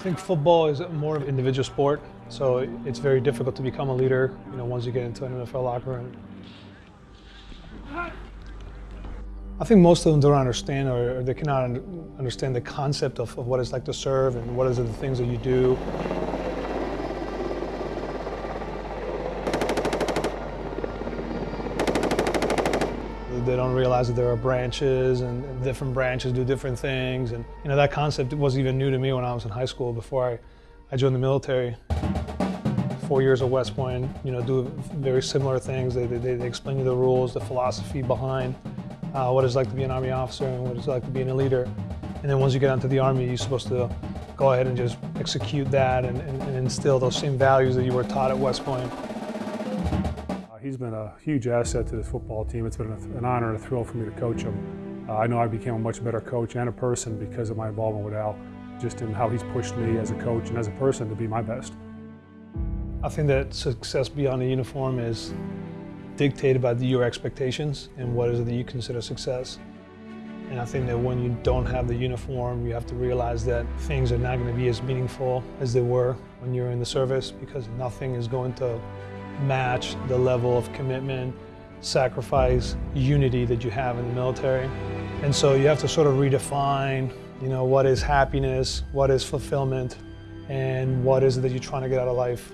think football is more of an individual sport, so it's very difficult to become a leader, you know, once you get into an NFL locker room. I think most of them don't understand or they cannot understand the concept of, of what it's like to serve and what is the things that you do. They don't realize that there are branches and different branches do different things. And you know that concept was even new to me when I was in high school before I, I joined the military. Four years at West Point, you know, do very similar things. They, they, they explain you the rules, the philosophy behind uh, what it's like to be an Army officer and what it's like to be a leader. And then once you get onto the Army, you're supposed to go ahead and just execute that and, and, and instill those same values that you were taught at West Point. He's been a huge asset to this football team. It's been an honor and a thrill for me to coach him. Uh, I know I became a much better coach and a person because of my involvement with Al, just in how he's pushed me as a coach and as a person to be my best. I think that success beyond the uniform is dictated by your expectations and what is it that you consider success. And I think that when you don't have the uniform, you have to realize that things are not going to be as meaningful as they were when you're in the service because nothing is going to match the level of commitment, sacrifice, unity that you have in the military. And so you have to sort of redefine, you know, what is happiness, what is fulfillment, and what is it that you're trying to get out of life.